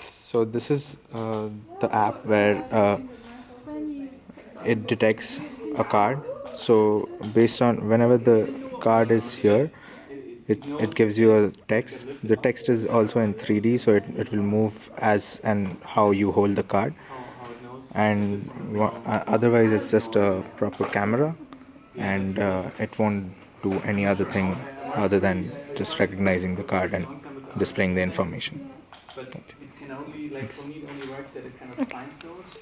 So this is uh, the app where uh, it detects a card. So based on whenever the card is here, it, it gives you a text. The text is also in 3D, so it, it will move as and how you hold the card. And uh, otherwise, it's just a proper camera, and uh, it won't do any other thing other than just recognizing the card and displaying the information. But it can only like for me it only works that it kind of finds those